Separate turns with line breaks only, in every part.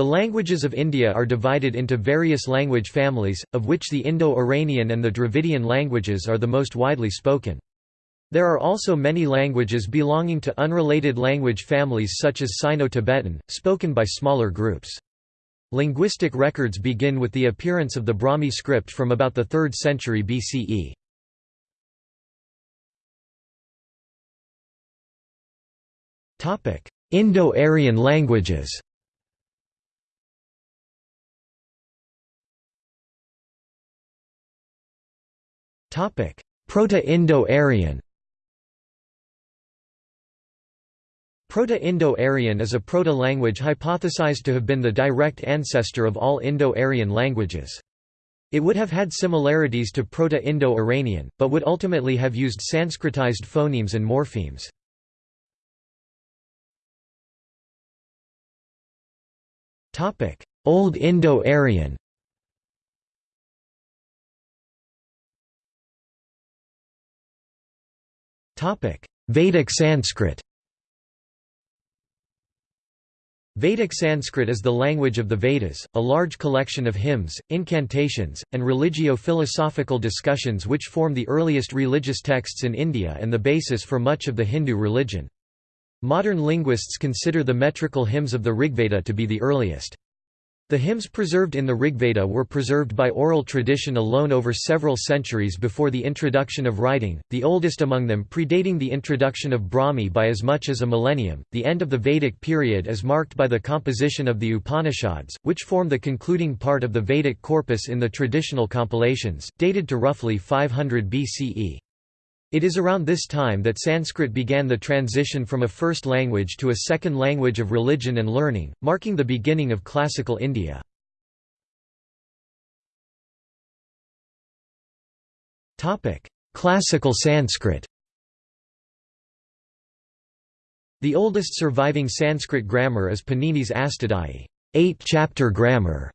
The languages of India are divided into various language families, of which the Indo-Iranian and the Dravidian languages are the most widely spoken. There are also many languages belonging to unrelated language families such as Sino-Tibetan, spoken by smaller groups. Linguistic records begin with the appearance of the Brahmi script from about the 3rd century BCE. Indo-Aryan languages Proto-Indo-Aryan Proto-Indo-Aryan is a proto-language hypothesized to have been the direct ancestor of all Indo-Aryan languages. It would have had similarities to Proto-Indo-Iranian, but would ultimately have used Sanskritized phonemes and morphemes. Old Indo-Aryan Vedic Sanskrit Vedic Sanskrit is the language of the Vedas, a large collection of hymns, incantations, and religio-philosophical discussions which form the earliest religious texts in India and the basis for much of the Hindu religion. Modern linguists consider the metrical hymns of the Rigveda to be the earliest. The hymns preserved in the Rigveda were preserved by oral tradition alone over several centuries before the introduction of writing, the oldest among them predating the introduction of Brahmi by as much as a millennium. The end of the Vedic period is marked by the composition of the Upanishads, which form the concluding part of the Vedic corpus in the traditional compilations, dated to roughly 500 BCE. It is around this time that Sanskrit began the transition from a first language to a second language of religion and learning, marking the beginning of classical India. Classical Sanskrit The oldest surviving Sanskrit grammar is Panini's Astadhyayi eight-chapter grammar,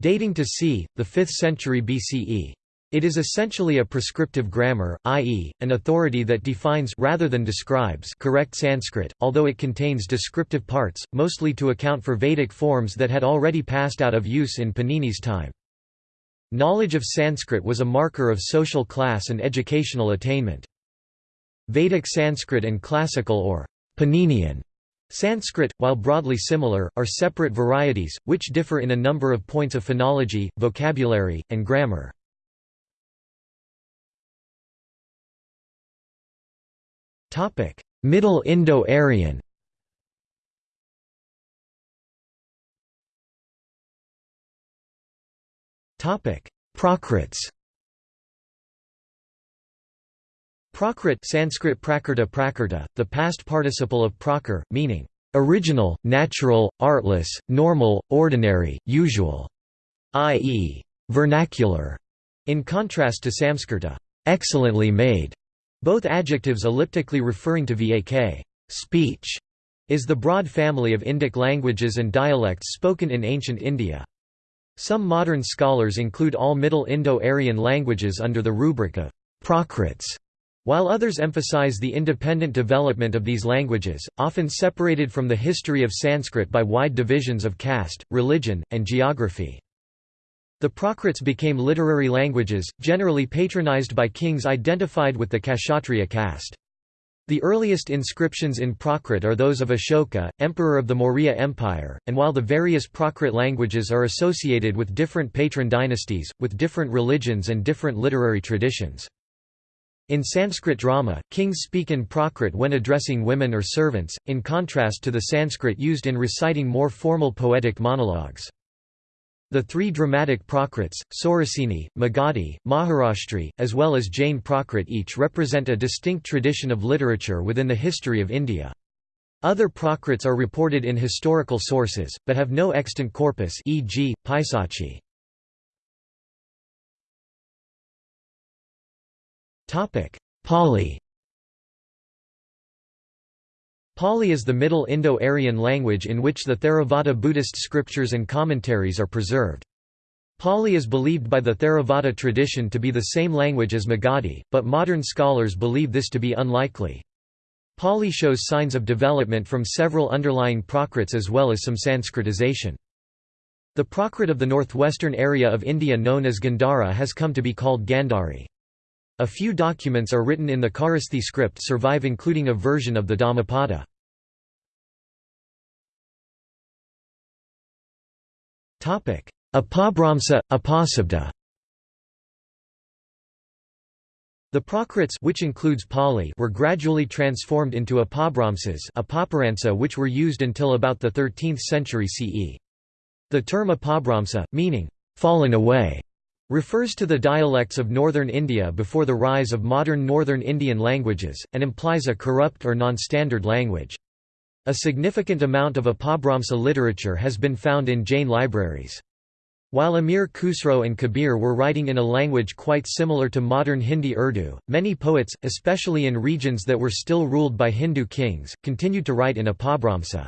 dating to c. the 5th century BCE. It is essentially a prescriptive grammar, i.e., an authority that defines rather than describes correct Sanskrit, although it contains descriptive parts, mostly to account for Vedic forms that had already passed out of use in Panini's time. Knowledge of Sanskrit was a marker of social class and educational attainment. Vedic Sanskrit and classical or Paninian Sanskrit, while broadly similar, are separate varieties, which differ in a number of points of phonology, vocabulary, and grammar. Topic: Middle Indo-Aryan. Topic: Prakrits. Prakrit Sanskrit prakrta prakrta, the past participle of prakar, meaning original, natural, artless, normal, ordinary, usual, i.e., vernacular, in contrast to Samskrta, excellently made. Both adjectives elliptically referring to vak speech, is the broad family of Indic languages and dialects spoken in ancient India. Some modern scholars include all Middle Indo-Aryan languages under the rubric of Prakrits, while others emphasize the independent development of these languages, often separated from the history of Sanskrit by wide divisions of caste, religion, and geography. The Prakrits became literary languages, generally patronized by kings identified with the Kshatriya caste. The earliest inscriptions in Prakrit are those of Ashoka, emperor of the Maurya Empire, and while the various Prakrit languages are associated with different patron dynasties, with different religions and different literary traditions. In Sanskrit drama, kings speak in Prakrit when addressing women or servants, in contrast to the Sanskrit used in reciting more formal poetic monologues. The three dramatic Prakrits, Saurasini, Magadhi, Maharashtri, as well as Jain Prakrit each represent a distinct tradition of literature within the history of India. Other Prakrits are reported in historical sources, but have no extant corpus e.g., Paisachi. Pali Pali is the Middle Indo-Aryan language in which the Theravada Buddhist scriptures and commentaries are preserved. Pali is believed by the Theravada tradition to be the same language as Magadhi, but modern scholars believe this to be unlikely. Pali shows signs of development from several underlying Prakrits as well as some Sanskritization. The Prakrit of the northwestern area of India known as Gandhara has come to be called Gandhari. A few documents are written in the Kharosthi script survive including a version of the Dhammapada. Apabhramsa, Apasabda The Prakrits which includes Pali were gradually transformed into Apabhramsas which were used until about the 13th century CE. The term Apabhramsa, meaning, fallen away, refers to the dialects of northern India before the rise of modern northern Indian languages, and implies a corrupt or non-standard language. A significant amount of Apabhramsa literature has been found in Jain libraries. While Amir Khusro and Kabir were writing in a language quite similar to modern Hindi Urdu, many poets, especially in regions that were still ruled by Hindu kings, continued to write in Apabhramsa.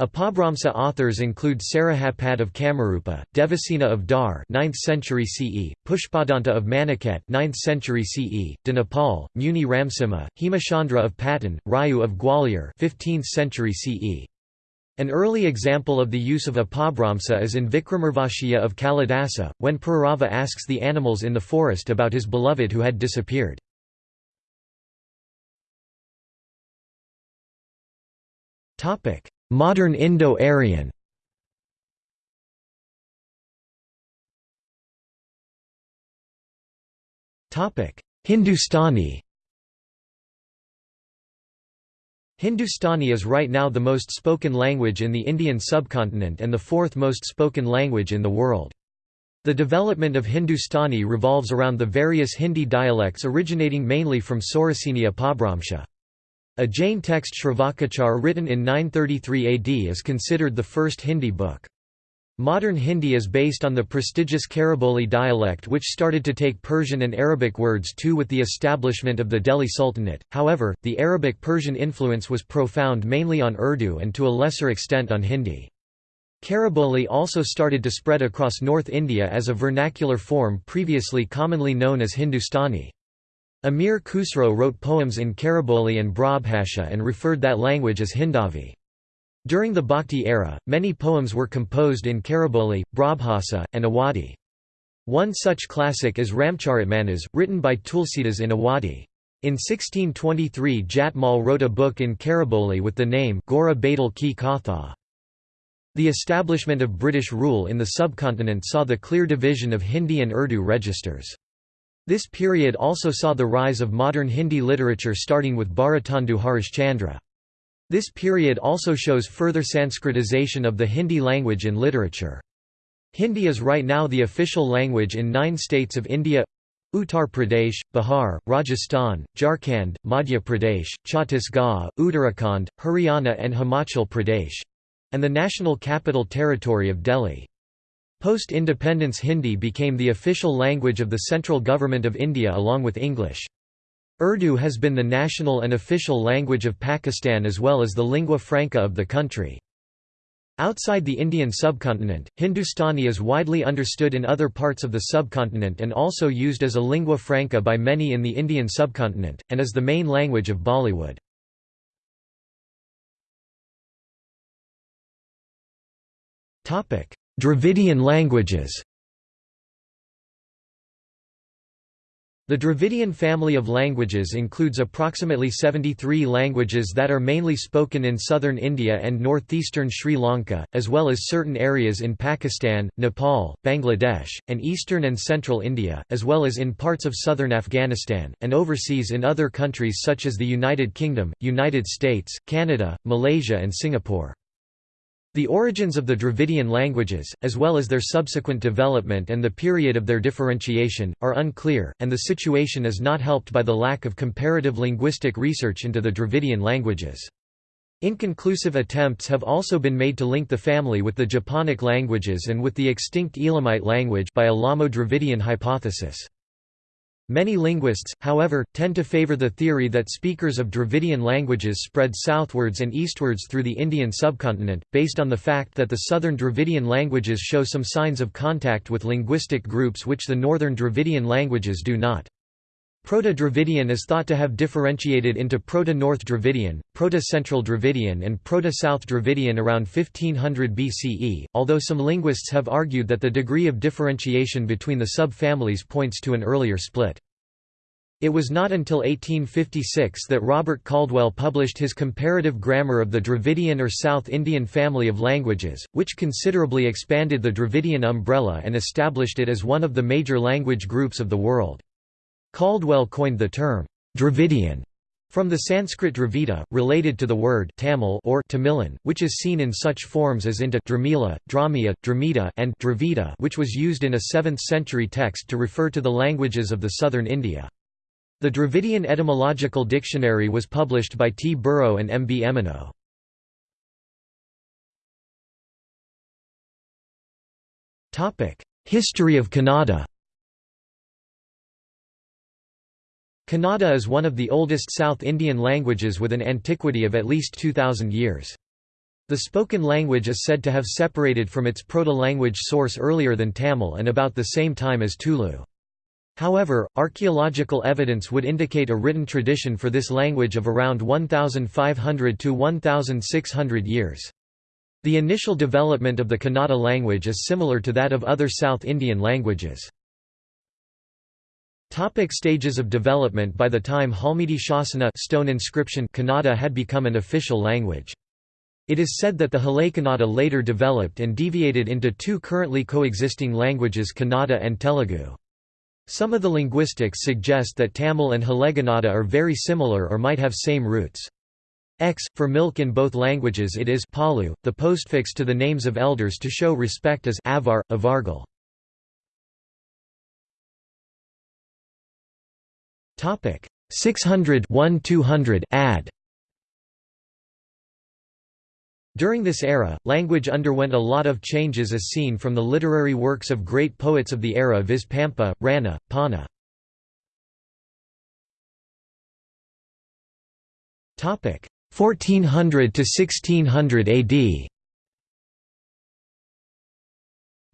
Apabhramsa authors include Sarahapad of Kamarupa, Devasena of Dar 9th century CE, Pushpadanta of Maniket 9th century CE, Dinapal, Muni Ramsimha, Hemachandra of Patan, Raju of Gwalior 15th century CE. An early example of the use of Apabhramsa is in Vikramarvashya of Kalidasa, when Purava asks the animals in the forest about his beloved who had disappeared. Modern Indo-Aryan Hindustani Hindustani is right now the most spoken language in the Indian subcontinent and the fourth most spoken language in the world. The development of Hindustani revolves around the various Hindi dialects originating mainly from Saurasini Apabhramsha. A Jain text Shravakachar written in 933 AD is considered the first Hindi book. Modern Hindi is based on the prestigious Khariboli dialect which started to take Persian and Arabic words too with the establishment of the Delhi Sultanate, however, the Arabic-Persian influence was profound mainly on Urdu and to a lesser extent on Hindi. Khariboli also started to spread across North India as a vernacular form previously commonly known as Hindustani. Amir Khusro wrote poems in Khariboli and Brajbhasha and referred that language as Hindavi. During the Bhakti era, many poems were composed in Khariboli, Brajbhasha, and Awadhi. One such classic is Ramcharitmanas, written by Tulsidas in Awadhi. In 1623 Jatmal wrote a book in Khariboli with the name Gora Badal Ki Katha. The establishment of British rule in the subcontinent saw the clear division of Hindi and Urdu registers. This period also saw the rise of modern Hindi literature starting with Bharatendu Harishchandra. This period also shows further Sanskritization of the Hindi language in literature. Hindi is right now the official language in nine states of India Uttar Pradesh, Bihar, Rajasthan, Jharkhand, Madhya Pradesh, Chhattisgarh, Uttarakhand, Haryana and Himachal Pradesh—and the national capital territory of Delhi. Post-independence Hindi became the official language of the central government of India along with English. Urdu has been the national and official language of Pakistan as well as the lingua franca of the country. Outside the Indian subcontinent, Hindustani is widely understood in other parts of the subcontinent and also used as a lingua franca by many in the Indian subcontinent, and is the main language of Bollywood. Dravidian languages The Dravidian family of languages includes approximately 73 languages that are mainly spoken in southern India and northeastern Sri Lanka, as well as certain areas in Pakistan, Nepal, Bangladesh, and eastern and central India, as well as in parts of southern Afghanistan, and overseas in other countries such as the United Kingdom, United States, Canada, Malaysia and Singapore. The origins of the Dravidian languages, as well as their subsequent development and the period of their differentiation, are unclear, and the situation is not helped by the lack of comparative linguistic research into the Dravidian languages. Inconclusive attempts have also been made to link the family with the Japonic languages and with the extinct Elamite language by Elamo-Dravidian hypothesis. Many linguists, however, tend to favor the theory that speakers of Dravidian languages spread southwards and eastwards through the Indian subcontinent, based on the fact that the southern Dravidian languages show some signs of contact with linguistic groups which the northern Dravidian languages do not. Proto-Dravidian is thought to have differentiated into Proto-North Dravidian, Proto-Central Dravidian and Proto-South Dravidian around 1500 BCE, although some linguists have argued that the degree of differentiation between the sub-families points to an earlier split. It was not until 1856 that Robert Caldwell published his Comparative Grammar of the Dravidian or South Indian family of languages, which considerably expanded the Dravidian umbrella and established it as one of the major language groups of the world. Caldwell coined the term, Dravidian, from the Sanskrit Dravida, related to the word Tamil or Tamilan, which is seen in such forms as into Dramila, Dramia, Dramita and Dravida which was used in a 7th-century text to refer to the languages of the southern India. The Dravidian Etymological Dictionary was published by T. Burrow and M. B. Emeneau. History of Kannada Kannada is one of the oldest South Indian languages with an antiquity of at least 2,000 years. The spoken language is said to have separated from its proto-language source earlier than Tamil and about the same time as Tulu. However, archaeological evidence would indicate a written tradition for this language of around 1,500 to 1,600 years. The initial development of the Kannada language is similar to that of other South Indian languages. Topic stages of development By the time Halmidi Shasana stone inscription Kannada had become an official language. It is said that the Halakannada later developed and deviated into two currently coexisting languages Kannada and Telugu. Some of the linguistics suggest that Tamil and Halegannada are very similar or might have same roots. X, for milk in both languages it is palu, the postfix to the names of elders to show respect as avar, avargal. 600 1 200 add. During this era, language underwent a lot of changes as seen from the literary works of great poets of the era viz Pampa, Ranna, Panna. 1400 to 1600 AD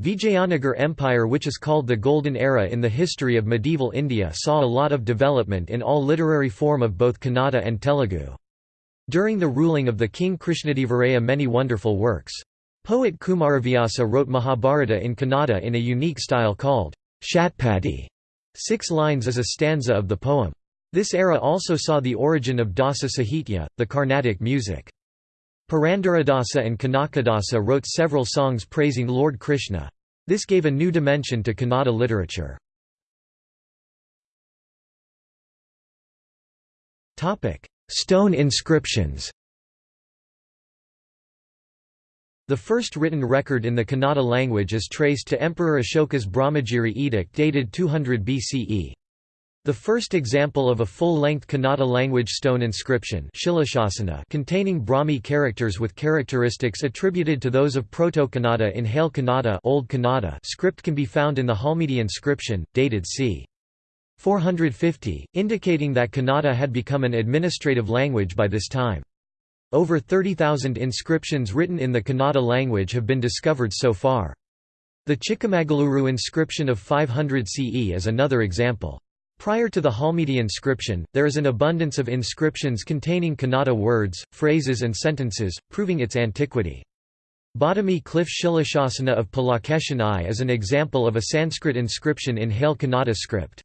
Vijayanagar Empire which is called the Golden Era in the history of medieval India saw a lot of development in all literary form of both Kannada and Telugu. During the ruling of the king Krishnadevaraya many wonderful works. Poet Kumaravyasa wrote Mahabharata in Kannada in a unique style called Shatpadi. Six lines is a stanza of the poem. This era also saw the origin of Dasa Sahitya, the Carnatic music. Purandaradasa and Kanakadasa wrote several songs praising Lord Krishna. This gave a new dimension to Kannada literature. Stone inscriptions The first written record in the Kannada language is traced to Emperor Ashoka's Brahmagiri edict dated 200 BCE. The first example of a full-length Kannada language stone inscription containing Brahmi characters with characteristics attributed to those of Proto-Kannada in Hale Kannada, Old Kannada script can be found in the Halmidi inscription, dated c. 450, indicating that Kannada had become an administrative language by this time. Over 30,000 inscriptions written in the Kannada language have been discovered so far. The Chikamagaluru inscription of 500 CE is another example. Prior to the Halmidi inscription, there is an abundance of inscriptions containing Kannada words, phrases and sentences, proving its antiquity. Badami Cliff Shilashasana of Pulakeshin I is an example of a Sanskrit inscription in Hale Kannada script.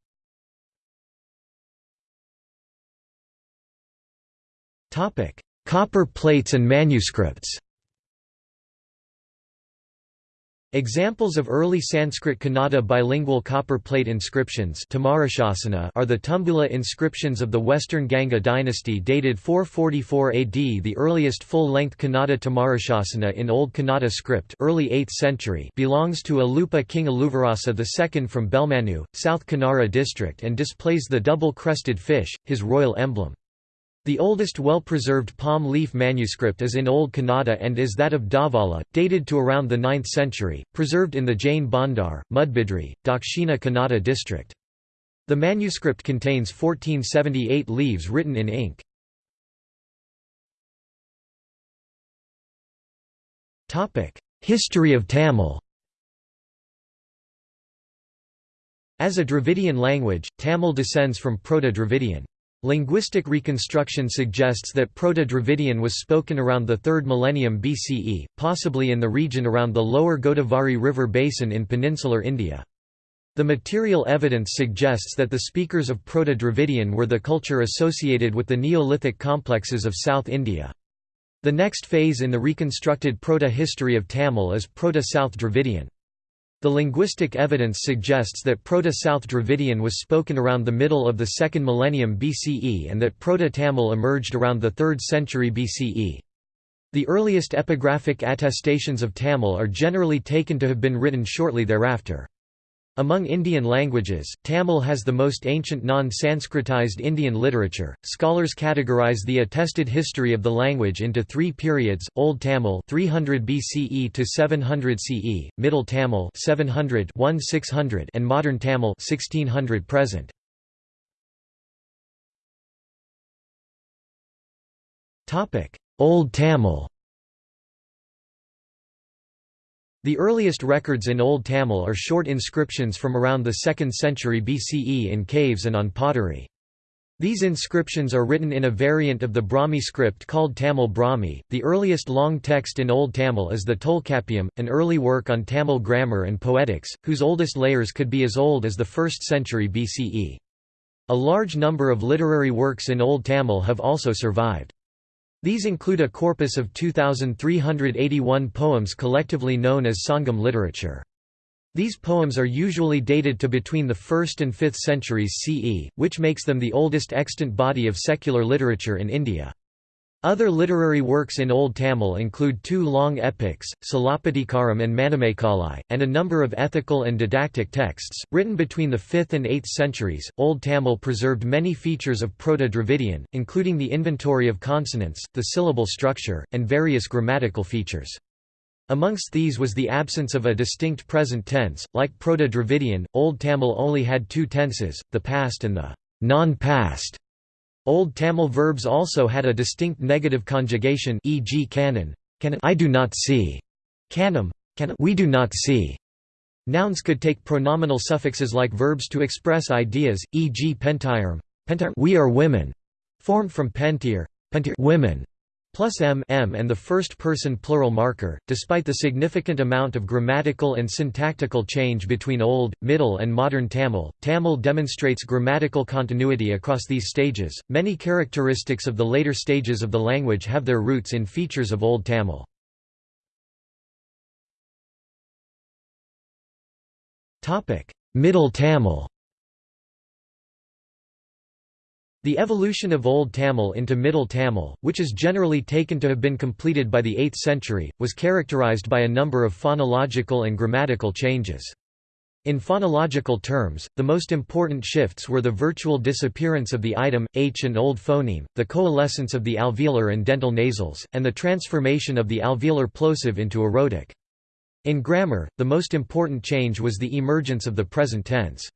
Copper plates and manuscripts Examples of early Sanskrit Kannada bilingual copper plate inscriptions are the Tumbula inscriptions of the Western Ganga dynasty dated 444 AD The earliest full-length Kannada Tamarashasana in Old Kannada script early 8th century belongs to Alupa King Aluvarasa II from Belmanu, South Kanara district and displays the double-crested fish, his royal emblem. The oldest well-preserved palm leaf manuscript is in Old Kannada and is that of Davala, dated to around the 9th century, preserved in the Jain Bhandar, Mudbidri, Dakshina Kannada district. The manuscript contains 1478 leaves written in ink. History of Tamil As a Dravidian language, Tamil descends from Proto-Dravidian. Linguistic reconstruction suggests that Proto-Dravidian was spoken around the 3rd millennium BCE, possibly in the region around the lower Godavari River basin in peninsular India. The material evidence suggests that the speakers of Proto-Dravidian were the culture associated with the Neolithic complexes of South India. The next phase in the reconstructed Proto-history of Tamil is Proto-South Dravidian. The linguistic evidence suggests that Proto-South Dravidian was spoken around the middle of the second millennium BCE and that Proto-Tamil emerged around the 3rd century BCE. The earliest epigraphic attestations of Tamil are generally taken to have been written shortly thereafter. Among Indian languages, Tamil has the most ancient non-Sanskritized Indian literature. Scholars categorize the attested history of the language into three periods: Old Tamil 300 BCE to 700 CE, Middle Tamil 700 1600, and Modern Tamil 1600 present. Topic: Old Tamil The earliest records in Old Tamil are short inscriptions from around the 2nd century BCE in caves and on pottery. These inscriptions are written in a variant of the Brahmi script called Tamil Brahmi. The earliest long text in Old Tamil is the Tolkappiyam, an early work on Tamil grammar and poetics, whose oldest layers could be as old as the 1st century BCE. A large number of literary works in Old Tamil have also survived. These include a corpus of 2,381 poems collectively known as Sangam literature. These poems are usually dated to between the 1st and 5th centuries CE, which makes them the oldest extant body of secular literature in India. Other literary works in Old Tamil include two long epics, Silappatikaram and Manimekalai, and a number of ethical and didactic texts. Written between the 5th and 8th centuries, Old Tamil preserved many features of Proto Dravidian, including the inventory of consonants, the syllable structure, and various grammatical features. Amongst these was the absence of a distinct present tense. Like Proto Dravidian, Old Tamil only had two tenses, the past and the non past. Old Tamil verbs also had a distinct negative conjugation e.g. canon, I do not see, canam, we do not see. Nouns could take pronominal suffixes like verbs to express ideas, e.g. pentirum, we are women, formed from pentir, pentir women, plus m, m and the first-person plural marker. Despite the significant amount of grammatical and syntactical change between Old, Middle and Modern Tamil, Tamil demonstrates grammatical continuity across these stages. Many characteristics of the later stages of the language have their roots in features of Old Tamil. Topic: Middle Tamil The evolution of Old Tamil into Middle Tamil, which is generally taken to have been completed by the 8th century, was characterized by a number of phonological and grammatical changes. In phonological terms, the most important shifts were the virtual disappearance of the item, h and old phoneme, the coalescence of the alveolar and dental nasals, and the transformation of the alveolar plosive into a rhotic. In grammar, the most important change was the emergence of the present tense.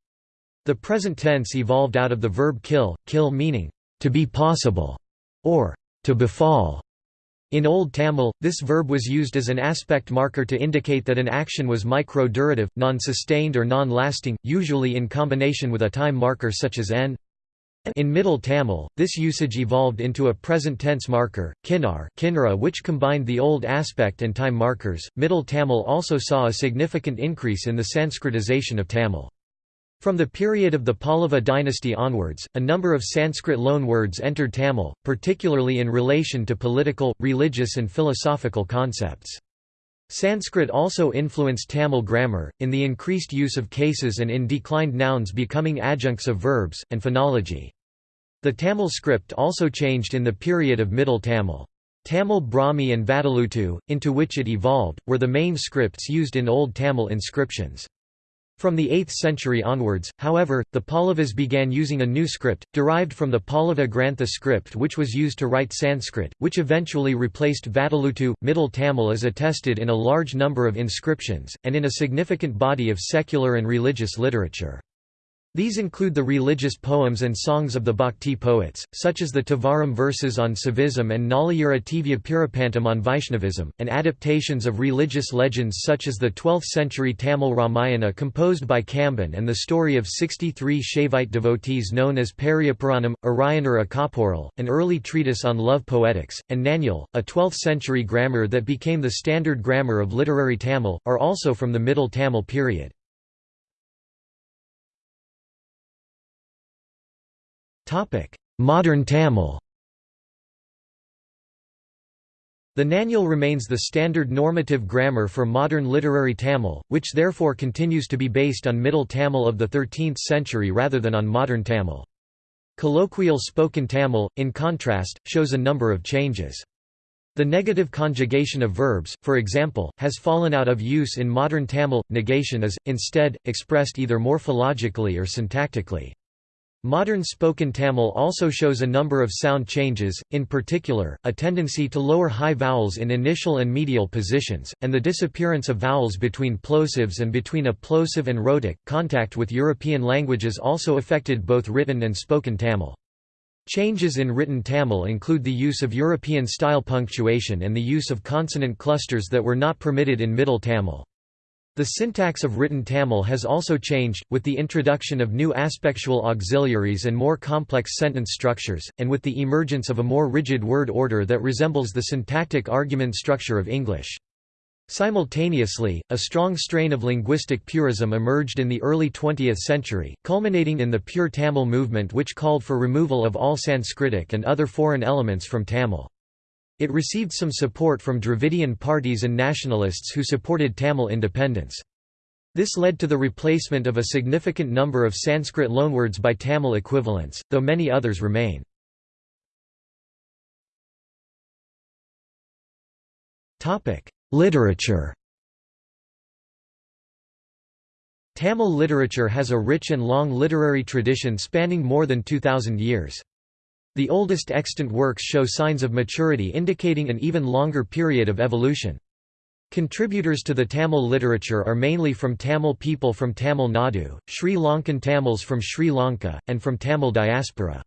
The present tense evolved out of the verb kill, kill meaning, to be possible, or to befall. In Old Tamil, this verb was used as an aspect marker to indicate that an action was micro-durative, non-sustained or non-lasting, usually in combination with a time marker such as n. In Middle Tamil, this usage evolved into a present tense marker, kinar kinara which combined the old aspect and time markers. Middle Tamil also saw a significant increase in the Sanskritization of Tamil. From the period of the Pallava dynasty onwards, a number of Sanskrit loanwords entered Tamil, particularly in relation to political, religious and philosophical concepts. Sanskrit also influenced Tamil grammar, in the increased use of cases and in declined nouns becoming adjuncts of verbs, and phonology. The Tamil script also changed in the period of Middle Tamil. Tamil Brahmi and Vatteluttu, into which it evolved, were the main scripts used in Old Tamil inscriptions. From the 8th century onwards, however, the Pallavas began using a new script, derived from the Pallava Grantha script which was used to write Sanskrit, which eventually replaced Vatteluttu. Middle Tamil is attested in a large number of inscriptions, and in a significant body of secular and religious literature. These include the religious poems and songs of the Bhakti poets, such as the Tevaram verses on Saivism and Nalayira Divya on Vaishnavism, and adaptations of religious legends such as the 12th-century Tamil Ramayana composed by Kamban and the story of 63 Shaivite devotees known as Periyapuranam, Arayanur Akaporal, an early treatise on love poetics, and Nannul, a 12th-century grammar that became the standard grammar of literary Tamil, are also from the Middle Tamil period. Modern Tamil The Nannul remains the standard normative grammar for modern literary Tamil, which therefore continues to be based on Middle Tamil of the 13th century rather than on modern Tamil. Colloquial spoken Tamil, in contrast, shows a number of changes. The negative conjugation of verbs, for example, has fallen out of use in modern Tamil. Negation is, instead, expressed either morphologically or syntactically. Modern spoken Tamil also shows a number of sound changes, in particular, a tendency to lower high vowels in initial and medial positions, and the disappearance of vowels between plosives and between a plosive and rhotic. Contact with European languages also affected both written and spoken Tamil. Changes in written Tamil include the use of European-style punctuation and the use of consonant clusters that were not permitted in Middle Tamil. The syntax of written Tamil has also changed, with the introduction of new aspectual auxiliaries and more complex sentence structures, and with the emergence of a more rigid word order that resembles the syntactic argument structure of English. Simultaneously, a strong strain of linguistic purism emerged in the early 20th century, culminating in the Pure Tamil movement which called for removal of all Sanskritic and other foreign elements from Tamil. It received some support from Dravidian parties and nationalists who supported Tamil independence. This led to the replacement of a significant number of Sanskrit loanwords by Tamil equivalents, though many others remain. Literature Tamil literature has a rich and long literary tradition spanning more than 2,000 years. The oldest extant works show signs of maturity indicating an even longer period of evolution. Contributors to the Tamil literature are mainly from Tamil people from Tamil Nadu, Sri Lankan Tamils from Sri Lanka, and from Tamil diaspora.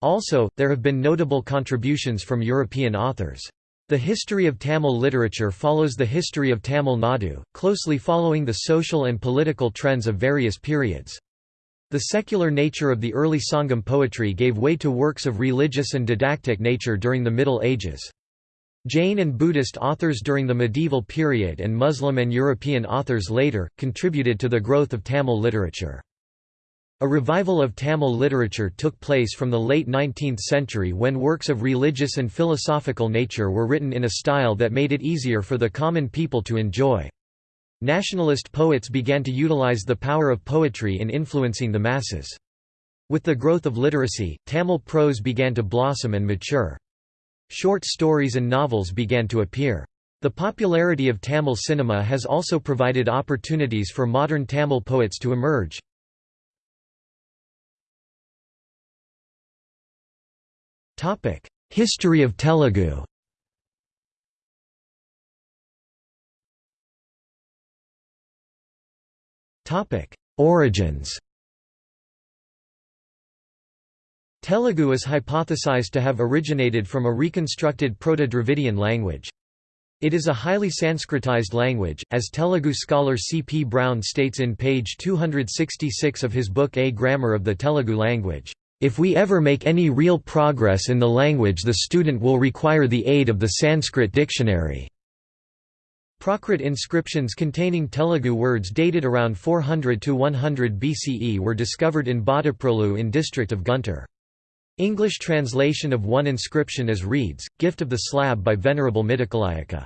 Also, there have been notable contributions from European authors. The history of Tamil literature follows the history of Tamil Nadu, closely following the social and political trends of various periods. The secular nature of the early Sangam poetry gave way to works of religious and didactic nature during the Middle Ages. Jain and Buddhist authors during the medieval period and Muslim and European authors later, contributed to the growth of Tamil literature. A revival of Tamil literature took place from the late 19th century when works of religious and philosophical nature were written in a style that made it easier for the common people to enjoy. Nationalist poets began to utilize the power of poetry in influencing the masses. With the growth of literacy, Tamil prose began to blossom and mature. Short stories and novels began to appear. The popularity of Tamil cinema has also provided opportunities for modern Tamil poets to emerge. History of Telugu Origins Telugu is hypothesized to have originated from a reconstructed Proto-Dravidian language. It is a highly Sanskritized language, as Telugu scholar C. P. Brown states in page 266 of his book A Grammar of the Telugu Language. If we ever make any real progress in the language the student will require the aid of the Sanskrit dictionary. Prakrit inscriptions containing Telugu words dated around 400 to 100 BCE were discovered in Bhattiprolu in district of Guntur. English translation of one inscription as reads, Gift of the Slab by Venerable Midakalayaka.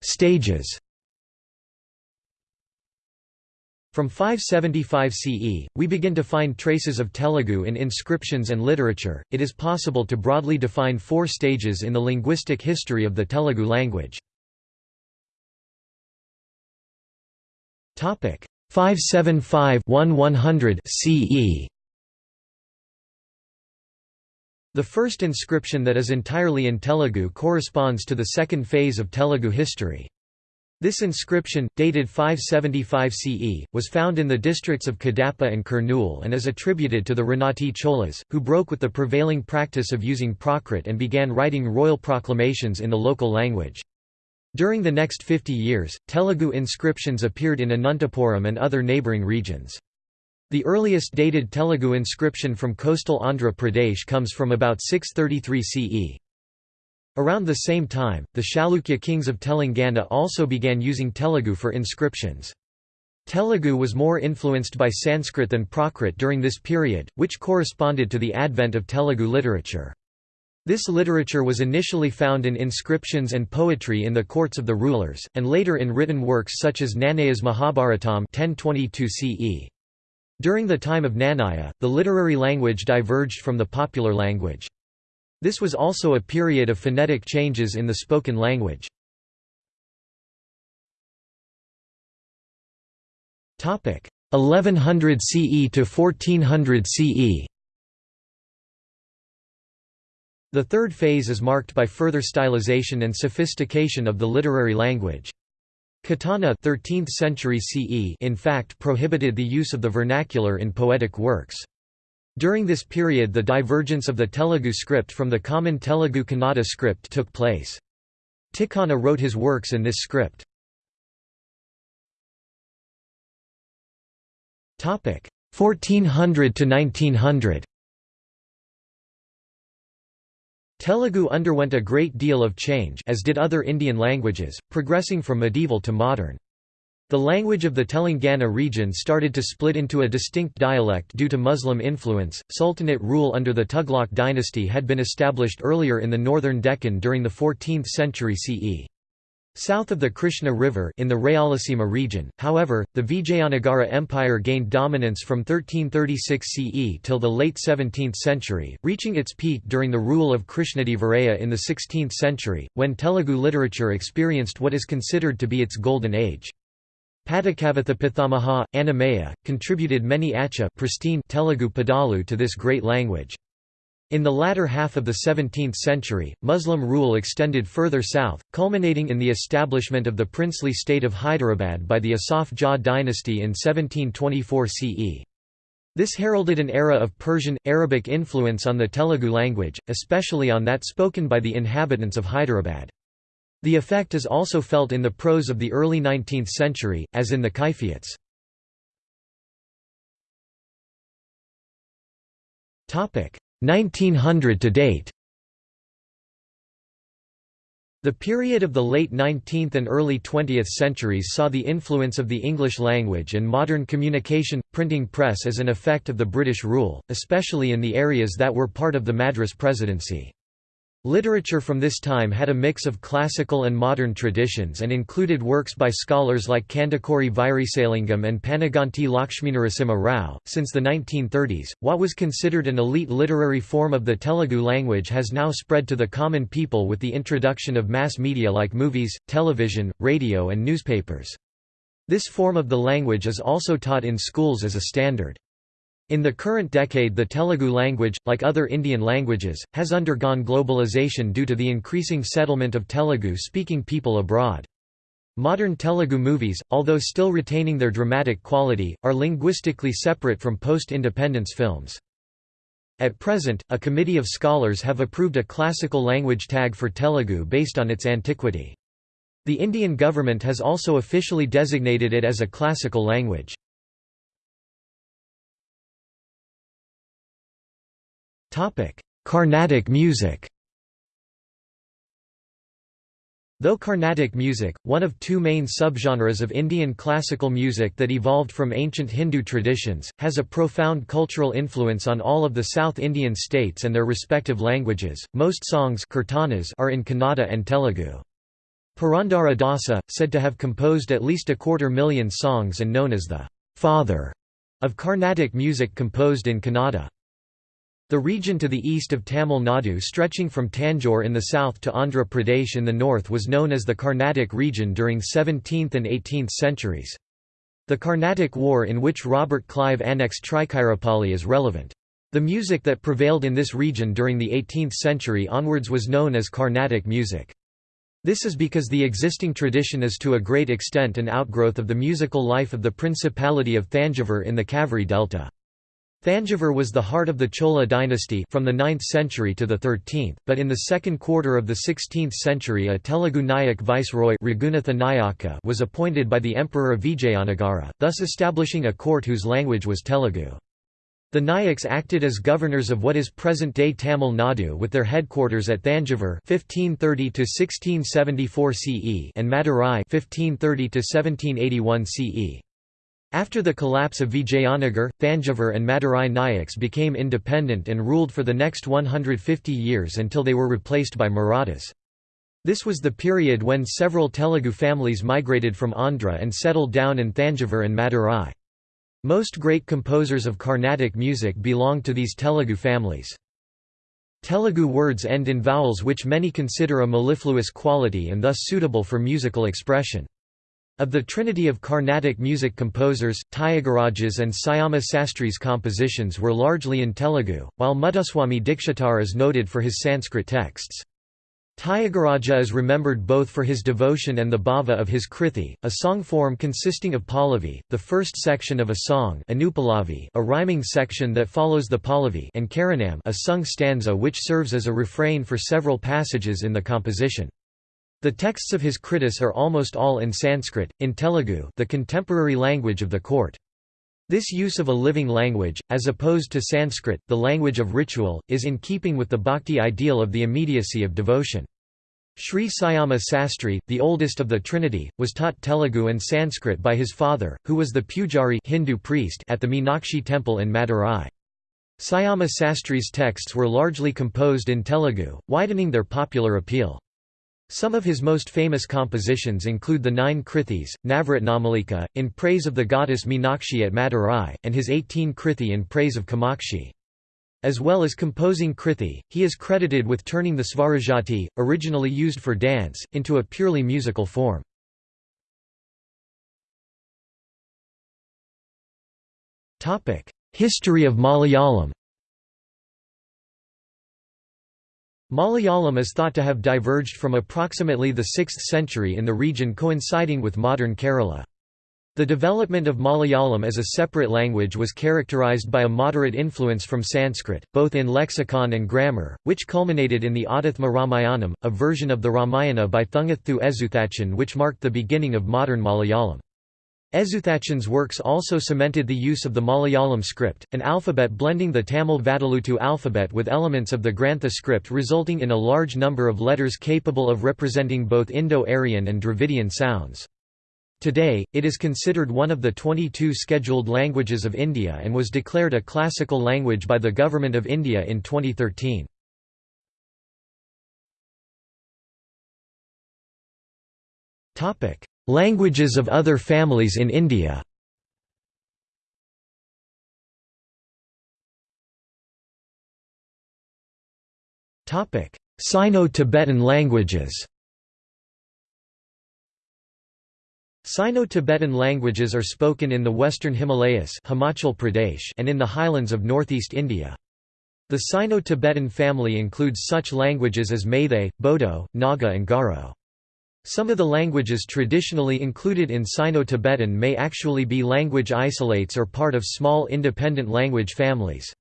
Stages From 575 CE, we begin to find traces of Telugu in inscriptions and literature. It is possible to broadly define four stages in the linguistic history of the Telugu language. Topic 575-1100 CE. The first inscription that is entirely in Telugu corresponds to the second phase of Telugu history. This inscription, dated 575 CE, was found in the districts of Kadapa and Kurnool and is attributed to the Renati Cholas, who broke with the prevailing practice of using Prakrit and began writing royal proclamations in the local language. During the next 50 years, Telugu inscriptions appeared in Anantapuram and other neighbouring regions. The earliest dated Telugu inscription from coastal Andhra Pradesh comes from about 633 CE. Around the same time, the Chalukya kings of Telangana also began using Telugu for inscriptions. Telugu was more influenced by Sanskrit than Prakrit during this period, which corresponded to the advent of Telugu literature. This literature was initially found in inscriptions and poetry in the courts of the rulers, and later in written works such as Nannaya's Mahabharatam 1022 CE. During the time of Nannaya, the literary language diverged from the popular language. This was also a period of phonetic changes in the spoken language. Topic 1100 CE to 1400 CE The third phase is marked by further stylization and sophistication of the literary language. Ketana 13th century CE in fact prohibited the use of the vernacular in poetic works. During this period the divergence of the Telugu script from the common Telugu Kannada script took place. Tikkana wrote his works in this script. Topic 1400 to 1900 Telugu underwent a great deal of change as did other Indian languages, progressing from medieval to modern. The language of the Telangana region started to split into a distinct dialect due to Muslim influence. Sultanate rule under the Tughlaq dynasty had been established earlier in the northern Deccan during the 14th century CE. South of the Krishna River in the Rayalaseema region, however, the Vijayanagara Empire gained dominance from 1336 CE till the late 17th century, reaching its peak during the rule of Krishnadevaraya in the 16th century, when Telugu literature experienced what is considered to be its golden age. Padakavatha Pithamaha, Annamayya, contributed many Acha pristine Telugu Padalu to this great language. In the latter half of the 17th century, Muslim rule extended further south, culminating in the establishment of the princely state of Hyderabad by the Asaf Jah dynasty in 1724 CE. This heralded an era of Persian, Arabic influence on the Telugu language, especially on that spoken by the inhabitants of Hyderabad. The effect is also felt in the prose of the early 19th century, as in the Kaifiyats. 1900 to date The period of the late 19th and early 20th centuries saw the influence of the English language and modern communication, printing press as an effect of the British rule, especially in the areas that were part of the Madras Presidency. Literature from this time had a mix of classical and modern traditions and included works by scholars like Kandukuri Veeresalingam and Panuganti Lakshminarasimha Rao. Since the 1930s, what was considered an elite literary form of the Telugu language has now spread to the common people with the introduction of mass media like movies, television, radio, and newspapers. This form of the language is also taught in schools as a standard. In the current decade the Telugu language, like other Indian languages, has undergone globalization due to the increasing settlement of Telugu-speaking people abroad. Modern Telugu movies, although still retaining their dramatic quality, are linguistically separate from post-independence films. At present, a committee of scholars have approved a classical language tag for Telugu based on its antiquity. The Indian government has also officially designated it as a classical language. Carnatic music Though Carnatic music, one of two main subgenres of Indian classical music that evolved from ancient Hindu traditions, has a profound cultural influence on all of the South Indian states and their respective languages. Most songs kirtanas are in Kannada and Telugu. Purandara Dasa, said to have composed at least a quarter million songs and known as the father of Carnatic music composed in Kannada. The region to the east of Tamil Nadu stretching from Tanjore in the south to Andhra Pradesh in the north was known as the Carnatic region during 17th and 18th centuries. The Carnatic War in which Robert Clive annexed Trichinopoli is relevant. The music that prevailed in this region during the 18th century onwards was known as Carnatic music. This is because the existing tradition is to a great extent an outgrowth of the musical life of the Principality of Thanjavur in the Kaveri Delta. Thanjavur was the heart of the Chola dynasty from the 9th century to the 13th, but in the second quarter of the 16th century a Telugu Nayak viceroy was appointed by the Emperor of Vijayanagara, thus establishing a court whose language was Telugu. The Nayaks acted as governors of what is present-day Tamil Nadu with their headquarters at Thanjavur 1530 CE and Madurai 1530 1781 CE. After the collapse of Vijayanagar, Thanjavur and Madurai Nayaks became independent and ruled for the next 150 years until they were replaced by Marathas. This was the period when several Telugu families migrated from Andhra and settled down in Thanjavur and Madurai. Most great composers of Carnatic music belong to these Telugu families. Telugu words end in vowels which many consider a mellifluous quality and thus suitable for musical expression. Of the trinity of Carnatic music composers, Tyagaraja's and Syama Sastri's compositions were largely in Telugu, while Muthuswami Dikshitar is noted for his Sanskrit texts. Tyagaraja is remembered both for his devotion and the bhava of his krithi, a song form consisting of pallavi, the first section of a song a rhyming section that follows the pallavi and charanam a sung stanza which serves as a refrain for several passages in the composition. The texts of his kritis are almost all in Sanskrit, in Telugu the contemporary language of the court. This use of a living language, as opposed to Sanskrit, the language of ritual, is in keeping with the bhakti ideal of the immediacy of devotion. Sri Syama Sastri, the oldest of the Trinity, was taught Telugu and Sanskrit by his father, who was the pujari Hindu priest at the Meenakshi temple in Madurai. Syama Sastri's texts were largely composed in Telugu, widening their popular appeal. Some of his most famous compositions include the nine Krithis, Navratnamalika, in praise of the goddess Meenakshi at Madurai, and his 18 Krithi in praise of Kamakshi. As well as composing Krithi, he is credited with turning the Svarajati, originally used for dance, into a purely musical form. History of Malayalam Malayalam is thought to have diverged from approximately the 6th century in the region coinciding with modern Kerala. The development of Malayalam as a separate language was characterized by a moderate influence from Sanskrit, both in lexicon and grammar, which culminated in the Adhyathma Ramayanam, a version of the Ramayana by Thunchaththu Ezhuthachan which marked the beginning of modern Malayalam. Ezhuthachan's works also cemented the use of the Malayalam script, an alphabet blending the Tamil Vatteluttu alphabet with elements of the Grantha script resulting in a large number of letters capable of representing both Indo-Aryan and Dravidian sounds. Today, it is considered one of the 22 scheduled languages of India and was declared a classical language by the Government of India in 2013. Topic: Languages of other families in India Sino-Tibetan languages Sino-Tibetan languages are spoken in the western Himalayas Himachal Pradesh and in the highlands of northeast India. The Sino-Tibetan family includes such languages as Meitei, Bodo, Naga and Garo. Some of the languages traditionally included in Sino-Tibetan may actually be language isolates or part of small independent language families.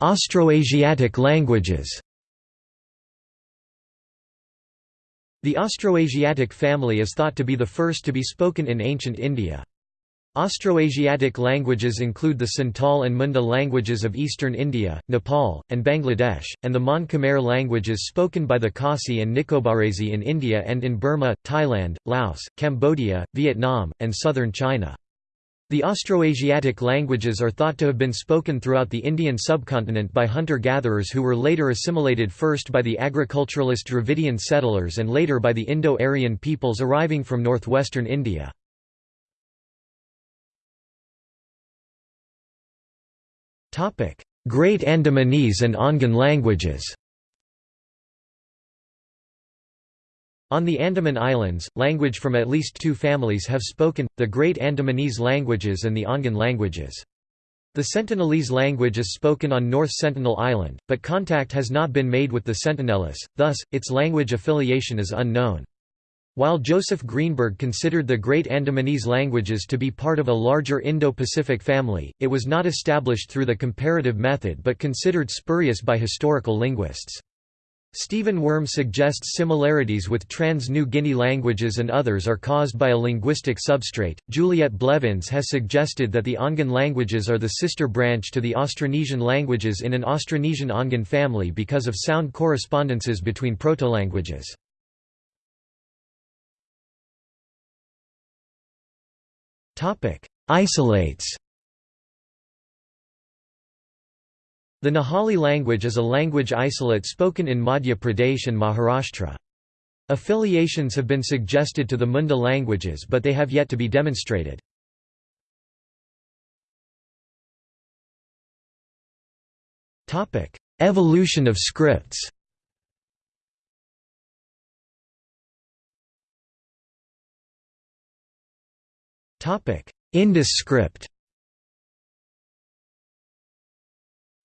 Austroasiatic languages The Austroasiatic family is thought to be the first to be spoken in ancient India. Austroasiatic languages include the Santal and Munda languages of eastern India, Nepal, and Bangladesh, and the Mon Khmer languages spoken by the Khasi and Nicobarese in India and in Burma, Thailand, Laos, Cambodia, Vietnam, and southern China. The Austroasiatic languages are thought to have been spoken throughout the Indian subcontinent by hunter-gatherers who were later assimilated first by the agriculturalist Dravidian settlers and later by the Indo-Aryan peoples arriving from northwestern India. Great Andamanese and Ongan languages On the Andaman Islands, language from at least two families have spoken, the Great Andamanese languages and the Ongan languages. The Sentinelese language is spoken on North Sentinel Island, but contact has not been made with the Sentinelese, thus, its language affiliation is unknown. While Joseph Greenberg considered the Great Andamanese languages to be part of a larger Indo-Pacific family, it was not established through the comparative method but considered spurious by historical linguists. Stephen Wurm suggests similarities with trans-New Guinea languages and others are caused by a linguistic substrate. Juliette Blevins has suggested that the Ongan languages are the sister branch to the Austronesian languages in an Austronesian Ongan family because of sound correspondences between protolanguages. Topic: Isolates. The Nahali language is a language isolate spoken in Madhya Pradesh and Maharashtra. Affiliations have been suggested to the Munda languages but they have yet to be demonstrated. Evolution of scripts Indus script.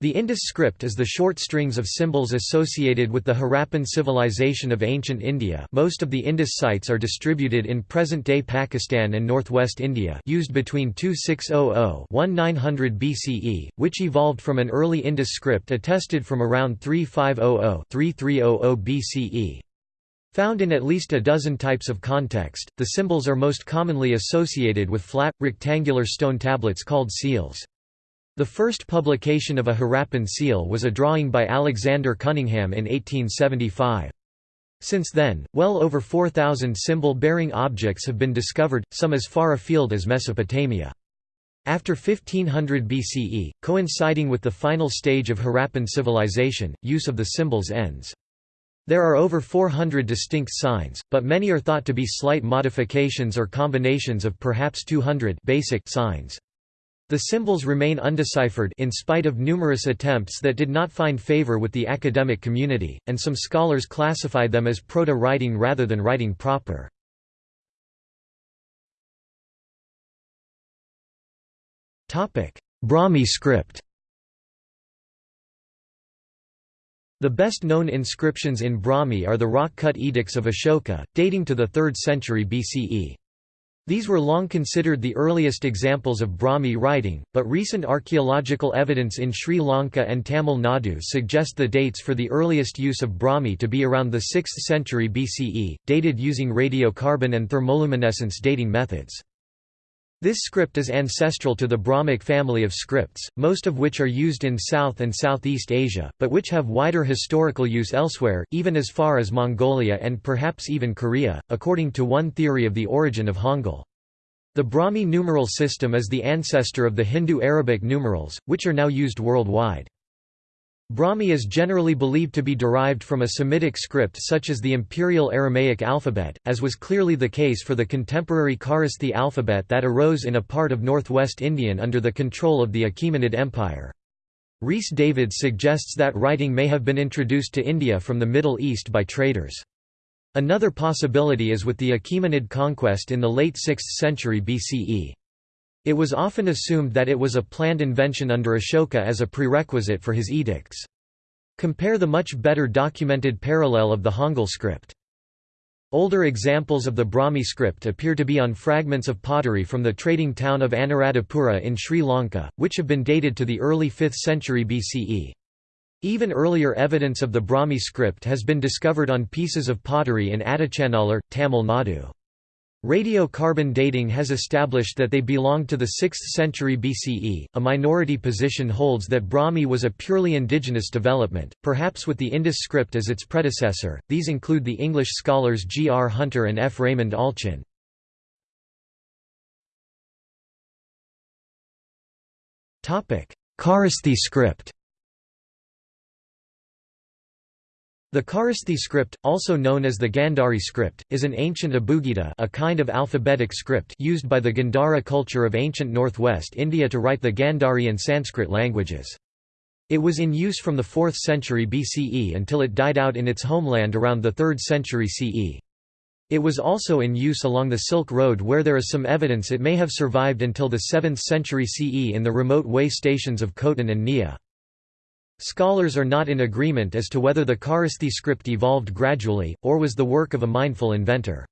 The Indus script is the short strings of symbols associated with the Harappan civilization of ancient India. Most of the Indus sites are distributed in present-day Pakistan and northwest India used between 2600–1900 BCE, which evolved from an early Indus script attested from around 3500–3300 BCE. Found in at least a dozen types of context, the symbols are most commonly associated with flat, rectangular stone tablets called seals. The first publication of a Harappan seal was a drawing by Alexander Cunningham in 1875. Since then, well over 4,000 symbol-bearing objects have been discovered, some as far afield as Mesopotamia. After 1500 BCE, coinciding with the final stage of Harappan civilization, use of the symbols ends. There are over 400 distinct signs, but many are thought to be slight modifications or combinations of perhaps 200 basic signs. The symbols remain undeciphered in spite of numerous attempts that did not find favor with the academic community, and some scholars classify them as proto-writing rather than writing proper. Brahmi script The best known inscriptions in Brahmi are the rock-cut edicts of Ashoka, dating to the 3rd century BCE. These were long considered the earliest examples of Brahmi writing, but recent archaeological evidence in Sri Lanka and Tamil Nadu suggest the dates for the earliest use of Brahmi to be around the 6th century BCE, dated using radiocarbon and thermoluminescence dating methods. This script is ancestral to the Brahmic family of scripts, most of which are used in South and Southeast Asia, but which have wider historical use elsewhere, even as far as Mongolia and perhaps even Korea, according to one theory of the origin of Hangul. The Brahmi numeral system is the ancestor of the Hindu-Arabic numerals, which are now used worldwide. Brahmi is generally believed to be derived from a Semitic script such as the Imperial Aramaic alphabet, as was clearly the case for the contemporary Kharosthi alphabet that arose in a part of northwest Indian under the control of the Achaemenid Empire. Rhys David suggests that writing may have been introduced to India from the Middle East by traders. Another possibility is with the Achaemenid conquest in the late 6th century BCE. It was often assumed that it was a planned invention under Ashoka as a prerequisite for his edicts. Compare the much better documented parallel of the Hangul script. Older examples of the Brahmi script appear to be on fragments of pottery from the trading town of Anuradhapura in Sri Lanka, which have been dated to the early 5th century BCE. Even earlier evidence of the Brahmi script has been discovered on pieces of pottery in Adichanallur, Tamil Nadu. Radiocarbon dating has established that they belonged to the 6th century BCE. A minority position holds that Brahmi was a purely indigenous development, perhaps with the Indus script as its predecessor. These include the English scholars G. R. Hunter and F. Raymond Allchin. Kharosthi script The Kharosthi script, also known as the Gandhari script, is an ancient abugida a kind of alphabetic script used by the Gandhara culture of ancient northwest India to write the Gandhari and Sanskrit languages. It was in use from the 4th century BCE until it died out in its homeland around the 3rd century CE. It was also in use along the Silk Road where there is some evidence it may have survived until the 7th century CE in the remote way stations of Khotan and Nia. Scholars are not in agreement as to whether the Kharosthi script evolved gradually, or was the work of a mindful inventor.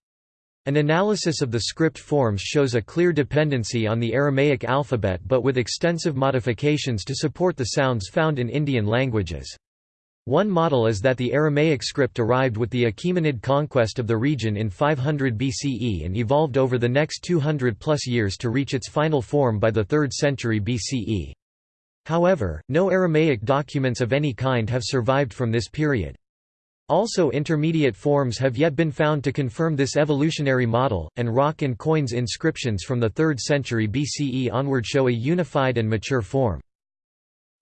An analysis of the script forms shows a clear dependency on the Aramaic alphabet but with extensive modifications to support the sounds found in Indian languages. One model is that the Aramaic script arrived with the Achaemenid conquest of the region in 500 BCE and evolved over the next 200 plus years to reach its final form by the 3rd century BCE. However, no Aramaic documents of any kind have survived from this period. Also intermediate forms have yet been found to confirm this evolutionary model, and rock and coins inscriptions from the 3rd century BCE onward show a unified and mature form.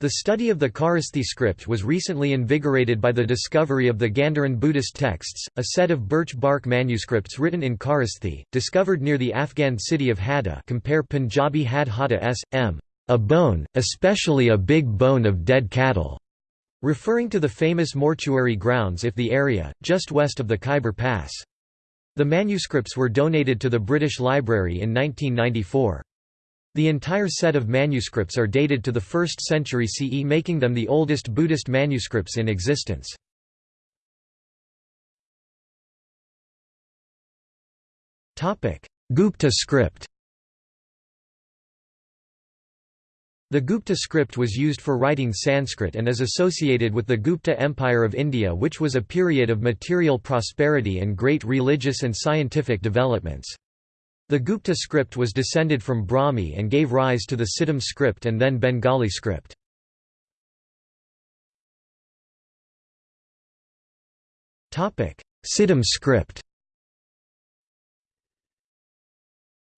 The study of the Kharosthi script was recently invigorated by the discovery of the Gandharan Buddhist texts, a set of birch bark manuscripts written in Kharosthi, discovered near the Afghan city of Hadda compare Punjabi Had Hadda s. m. A bone, especially a big bone of dead cattle, referring to the famous mortuary grounds if the area, just west of the Khyber Pass. The manuscripts were donated to the British Library in 1994. The entire set of manuscripts are dated to the 1st century CE making them the oldest Buddhist manuscripts in existence. Gupta script The Gupta script was used for writing Sanskrit and is associated with the Gupta Empire of India which was a period of material prosperity and great religious and scientific developments. The Gupta script was descended from Brahmi and gave rise to the Siddham script and then Bengali script. Siddham script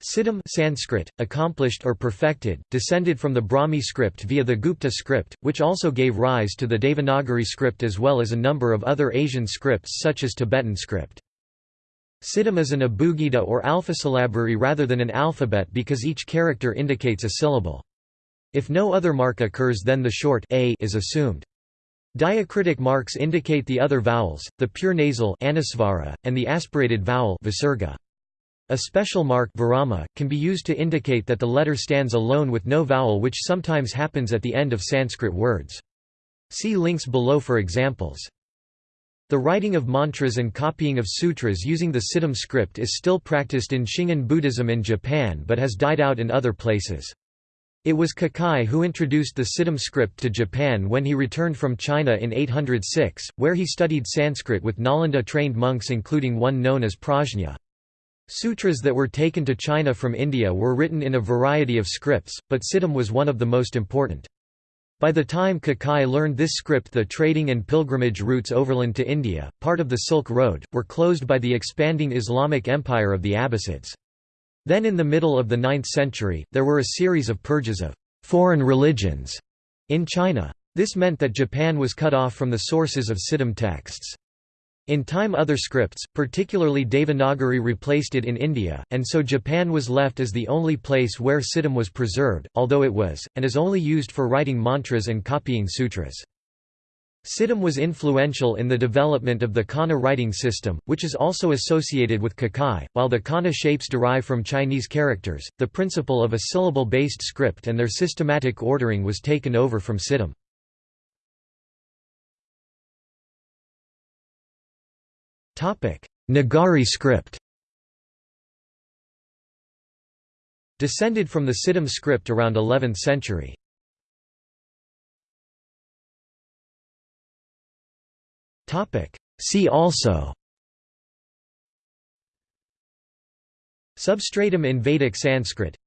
Siddham Sanskrit, accomplished or perfected, descended from the Brahmi script via the Gupta script, which also gave rise to the Devanagari script as well as a number of other Asian scripts such as Tibetan script. Siddham is an abugida or alphasyllabary rather than an alphabet because each character indicates a syllable. If no other mark occurs then the short a is assumed. Diacritic marks indicate the other vowels, the pure nasal and the aspirated vowel visarga. A special mark virama, can be used to indicate that the letter stands alone with no vowel which sometimes happens at the end of Sanskrit words. See links below for examples. The writing of mantras and copying of sutras using the Siddham script is still practiced in Shingon Buddhism in Japan but has died out in other places. It was Kukai who introduced the Siddham script to Japan when he returned from China in 806, where he studied Sanskrit with Nalanda-trained monks including one known as Prajna. Sutras that were taken to China from India were written in a variety of scripts, but Siddham was one of the most important. By the time Kukai learned this script the trading and pilgrimage routes overland to India, part of the Silk Road, were closed by the expanding Islamic empire of the Abbasids. Then in the middle of the 9th century, there were a series of purges of «foreign religions» in China. This meant that Japan was cut off from the sources of Siddham texts. In time other scripts, particularly Devanagari replaced it in India, and so Japan was left as the only place where Siddham was preserved, although it was, and is only used for writing mantras and copying sutras. Siddham was influential in the development of the kana writing system, which is also associated with Kukai. While the kana shapes derive from Chinese characters, the principle of a syllable based script and their systematic ordering was taken over from Siddham. Nagari script Descended from the Siddham script around 11th century. See also Substratum in Vedic Sanskrit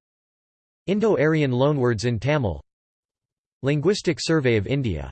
Indo-Aryan loanwords in Tamil Linguistic Survey of India